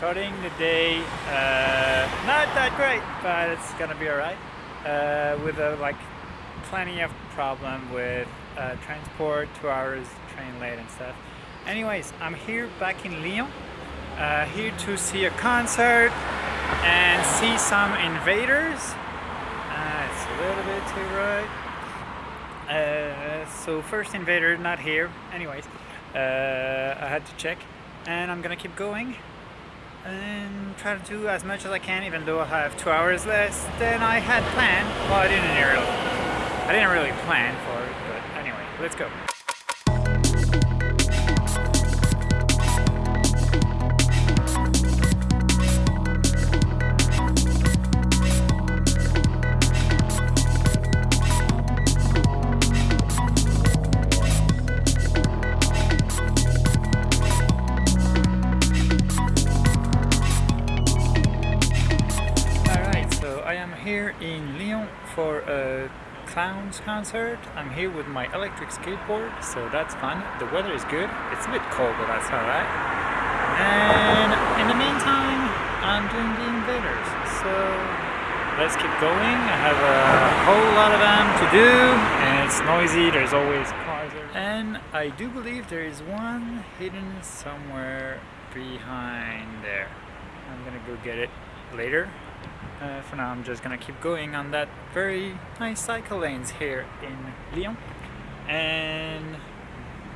starting the day uh, not that great, but it's gonna be alright. Uh, with a, like plenty of problem with uh, transport, two hours train late and stuff. Anyways, I'm here back in Lyon, uh, here to see a concert and see some invaders. Uh, it's a little bit too right. Uh, so first invader not here. Anyways, I had to check, and I'm gonna keep going and try to do as much as I can even though I have two hours less than I had planned. Well, I didn't really, I didn't really plan for it, but anyway, let's go. Lyon for a clowns concert. I'm here with my electric skateboard, so that's fun. The weather is good. It's a bit cold, but that's alright. And in the meantime, I'm doing the invaders. So let's keep going. I have a whole lot of them to do, and it's noisy. There's always cars. And I do believe there is one hidden somewhere behind there. I'm gonna go get it later. Uh, for now I'm just gonna keep going on that very nice cycle lanes here in Lyon and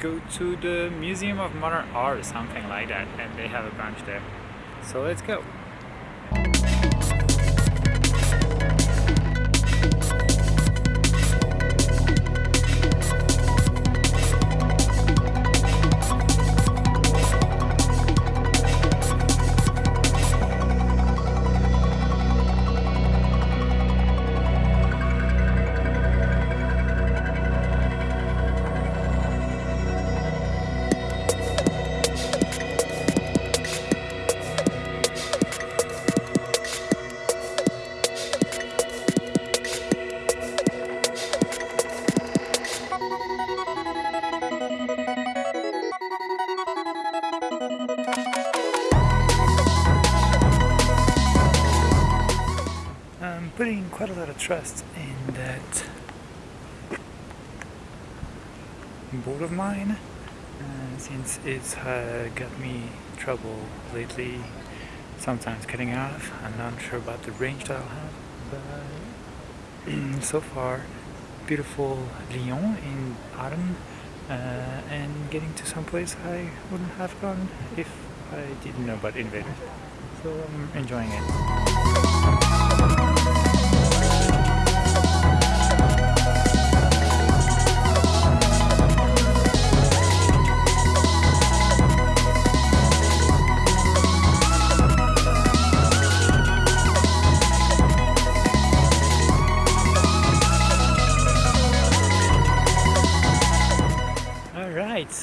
go to the Museum of Modern Art or something like that and they have a bunch there. So let's go. Trust in that board of mine uh, since it's uh, got me trouble lately sometimes cutting off. I'm not sure about the range that I'll have but so far beautiful Lyon in autumn uh, and getting to some place I wouldn't have gone if I didn't know about invaders so I'm enjoying it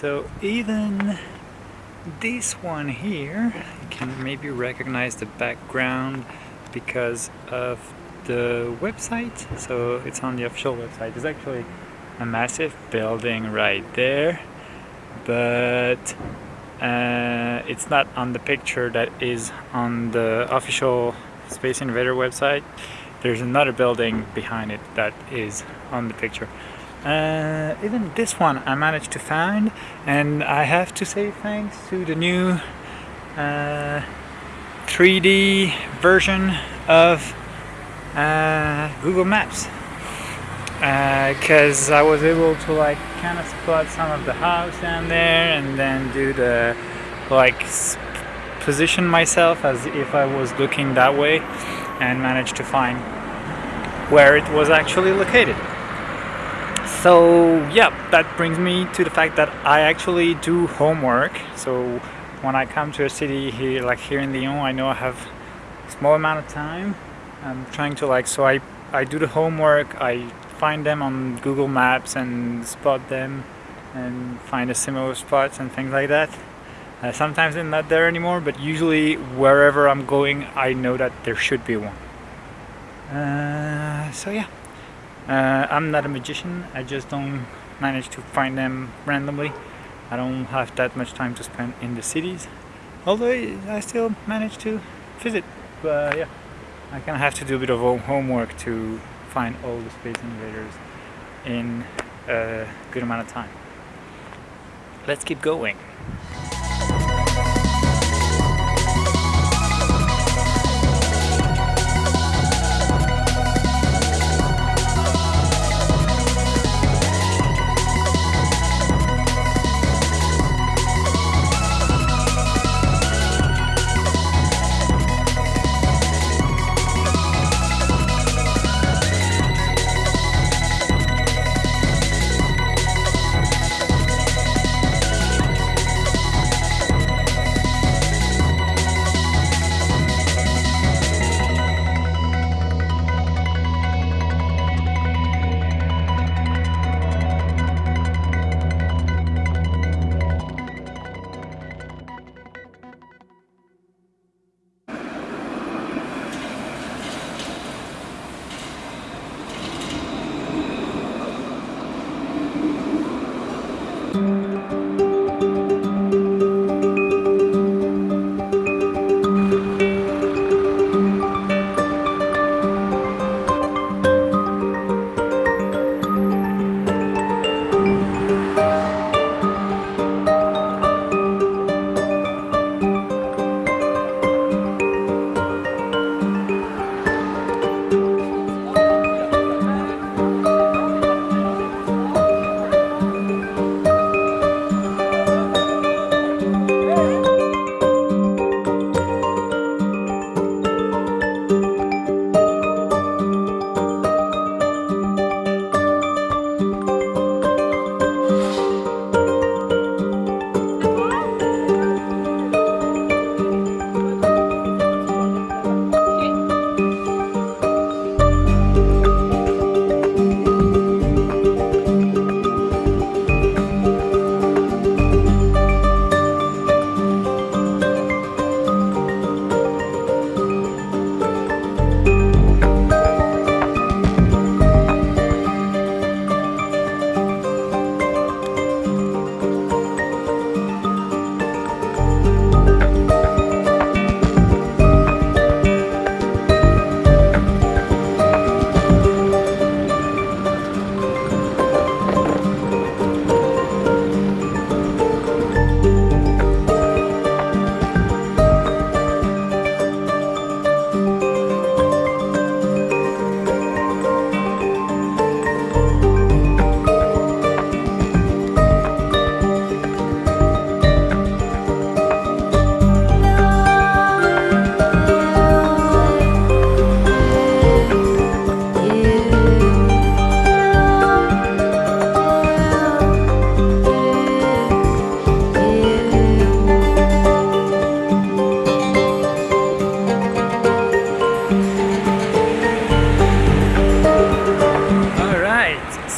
so even this one here, you can maybe recognize the background because of the website. So it's on the official website. It's actually a massive building right there, but uh, it's not on the picture that is on the official Space Invader website. There's another building behind it that is on the picture. Uh, even this one I managed to find and I have to say thanks to the new uh, 3D version of uh, Google Maps. Because I was able to like kind of spot some of the house down there and then do the like position myself as if I was looking that way and managed to find where it was actually located so yeah that brings me to the fact that I actually do homework. So when I come to a city here like here in Lyon I know I have a small amount of time. I'm trying to like so I I do the homework. I find them on Google Maps and spot them and find the similar spots and things like that. Uh, sometimes they're not there anymore but usually wherever I'm going I know that there should be one. Uh, so yeah uh, I'm not a magician, I just don't manage to find them randomly. I don't have that much time to spend in the cities. although I still manage to visit but yeah I kind of have to do a bit of homework to find all the Space Invaders in a good amount of time let's keep going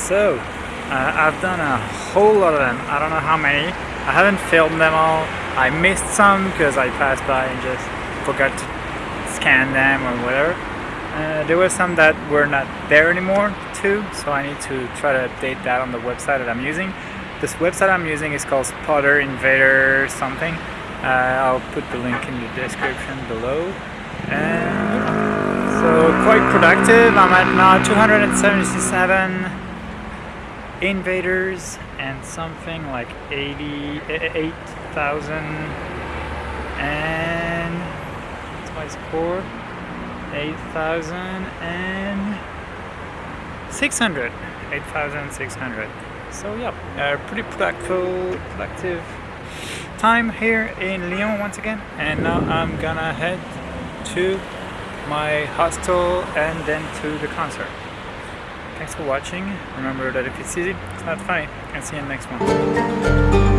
So, uh, I've done a whole lot of them. I don't know how many. I haven't filmed them all. I missed some because I passed by and just forgot to scan them or whatever. Uh, there were some that were not there anymore too, so I need to try to update that on the website that I'm using. This website I'm using is called Spotter Invader something. Uh, I'll put the link in the description below. And so quite productive. I'm at now 277 invaders and something like 88,000 eh, eh, and what's my score 8,000 and 600 8,600 so yeah a pretty productive productive time here in Lyon once again. And now I'm gonna head to my hostel and then to the concert Thanks for watching. Remember that if it's easy, it's not funny. And see you in the next one.